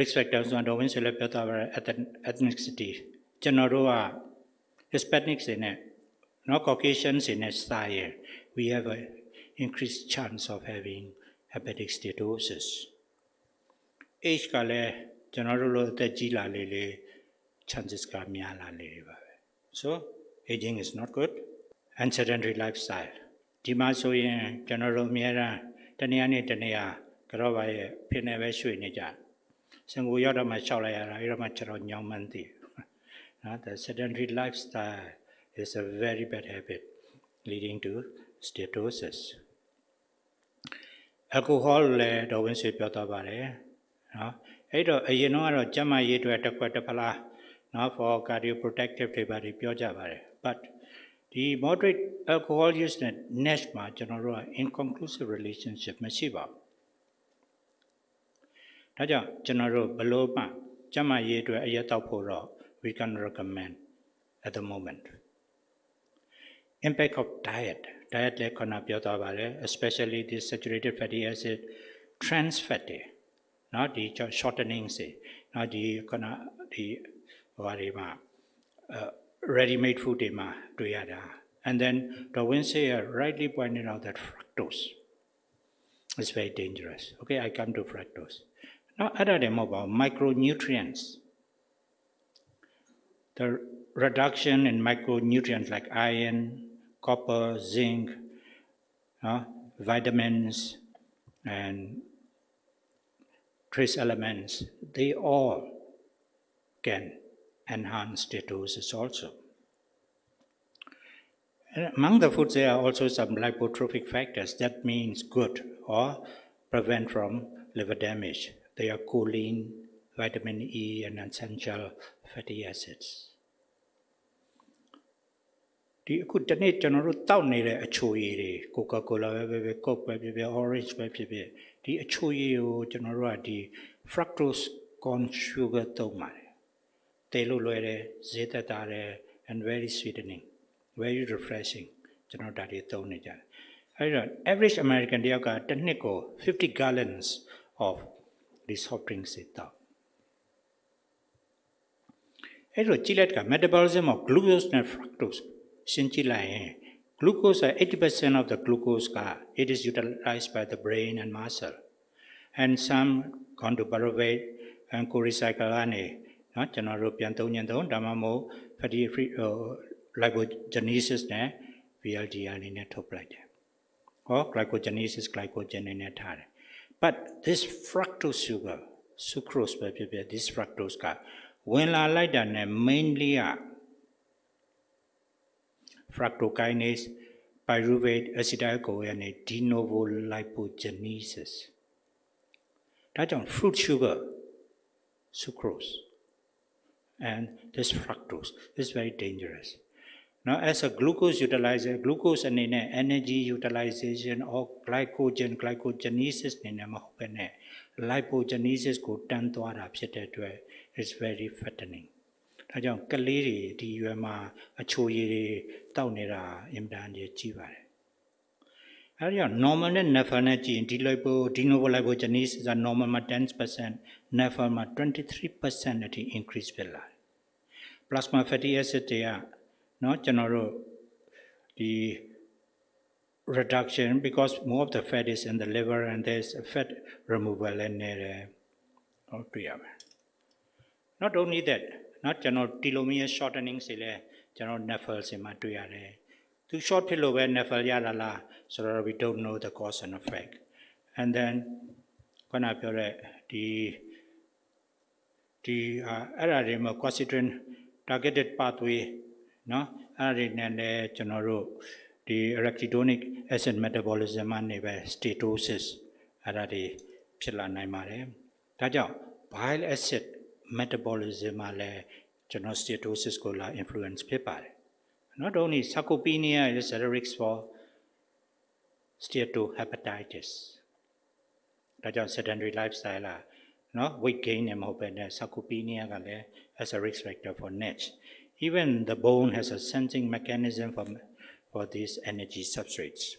risk factor ဆိုတော့ဝင်းဆွေလည်းပြောသွားပါရယ် ethnicity ကျွန်တော်တို့က Hispanics တွေနဲ့နော် Caucasians တွေနဲ့စာရင် we have a increased chance of having hepatic steatosis age ကလည်းကျွန်တော်တို့လိုအသက်ကြီးလာလေလေ chances ကများလာလေတွေပါပဲ so aging is not good and sedentary lifestyle ဒီမှာဆိုရင်ကျွန်တော်တို့အများအားတနေရာနဲ့တနေရာကြောပါရဲ့ဖြစ်နေပဲရွှေ့နေကြ စင်ကိုရောက်တော့မှရှောက်လိုက်ရတာအဲ့တော့မှကျွန်တော်ညောင်းမှန်းသိနော် the sedentary lifestyle is a very bad habit leading to steatosis alcohol လည်းတော့ဝင်ဆွေပြောတော့ပါတယ်နော်အဲ့တော့အရင်တော့ကတော့ကျန်းမာရေးအတွက်တစ်ခွက်တစ်ဖလားနော် for cardioprotective တွေပါပြောကြပါတယ် but ဒီ moderate alcohol use နဲ့ NASH မှာကျွန်တော်တို့က inconclusive relationship မရှိပါဘူး ဒါကြောင့်ကျွန်တော်တို့ဘလို့မှကျန်းမာရေးအတွက်အရက်တောက်ဖို့တော့ we can recommend at the moment impact of diet diet လည်းခုနပြောသွားပါတယ် especially the saturated fatty acid trans fat တွေเนาะဒီ shortening စေเนาะဒီခုနဒီဟိုတွေမှာ ready made food တွေမှာတွေ့ရတာ and then Darwin say rightly pointed out that fructose is very dangerous okay i come to fructose now other than about micronutrients the reduction in micronutrients like iron copper zinc uh, vitamins and trace elements they all can enhance steatosis also. And among the foods, there are also some lipotropic factors that means good or prevent from liver damage. They are choline, vitamin E, and essential fatty acids. ဒီအခုတနေ့ကျွန်တော်တို့တောက်နေတဲ့အချိုရည်တွေကိုကာကိုလာပဲပဲပဲကော့ပဲဖြစ်ဖြစ် orange ပဲဖြစ်ဖြစ်ဒီအချိုရည်ကိုကျွန်တော်တို့ကဒီ fructose corn sugar သုံးပါတယ်တေလို့လွယ်တယ်ဈေးသက်သာတယ် and very sweetening very refreshing ကျွန်တော်ဒါတွေသုံးနေကြတယ်အဲဒီတော့ average american တယောက်ကတစ်နှစ်ကို50 gallons of these soft drinks တွေတောက်အဲ့တော့ကြည့်လိုက်က metabolism of glucose နဲ့ fructose ရှင်းကြည့်လိုက်ရင် glucose 80% of the glucose က it is utilized by the brain and muscle and some gone to pyruvate and co-recycle ကနေနော်ကျွန်တော်တို့ပြန်သုံးညင်သုံးဒါမှမဟုတ် fatty free lipogenesis နဲ့ VLDL အနေနဲ့ထုတ်ပလိုက်တယ်။ဟော glycogenesis glycogen အနေနဲ့ထားတယ်။ but this fructose sugar sucrose ပဲဖြစ်ဖြစ် this fructose ကဝင်လာလိုက်တာနဲ့ mainly က fructokinase pyruvate acetyl-CoA နဲ့ de novo lipogenesis ဒါကြောင့် fruit sugar sucrose and this fructose this is very dangerous Now as a glucose utilizer glucose အနေနဲ့ energy utilization or glycogen glycogenesis အနေနဲ့မဟုတ်ဘဲနဲ့ lipogenesis ကိုတန်းသွားတာဖြစ်တဲ့အတွက် is very fattening ဒါကြောင့်ကလေးတွေဒီရွယ်မှာအချိုရည်တွေတောက်နေတာအင်တန်ကြီးကြီးပါတယ်အဲဒီတော့ normal နဲ့ nephil နဲ့ကြည့်ရင်ဒီ lipo de novo lipogenesis က normal မှာ10% nephil မှာ23%အထိ increase ဖြစ်လာတယ် plasma fatty acid တွေက Now, general, the reduction because more of the fat is in the liver and there's fat removal and uh, not only that not general. telomere shortening စီလဲကျွန်တော် nephil To short ဖြစ်လို့ပဲ nephil ရလာလားဆိုတော့ we don't know the cause and effect and then ခုနပြောတဲ့ဒီဒီအဲ့အရာတွေမှာ constituent uh, targeted pathway နော်အဲ့ဒါတွေနဲ့လည်းကျွန်တော်တို့ဒီ arachidonic acid metabolism ကနေပဲ steatosis အဲ့ဒါတွေဖြစ်လာနိုင်ပါတယ်ဒါကြောင့် bile acid metabolism မှာလည်းကျွန်တော် steatosis ကိုလာ influence ဖြစ်ပါတယ် not only sarcopenia is a risk for steatohepatitis ဒါကြောင့် sedentary lifestyle လာနော် weight gain နဲ့မဟုတ်ဘဲနဲ့ sarcopenia ကလည်း as a risk factor for NASH even the bone has a sensing mechanism for for these energy substrates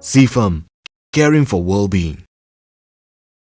CFAM, caring for well-being.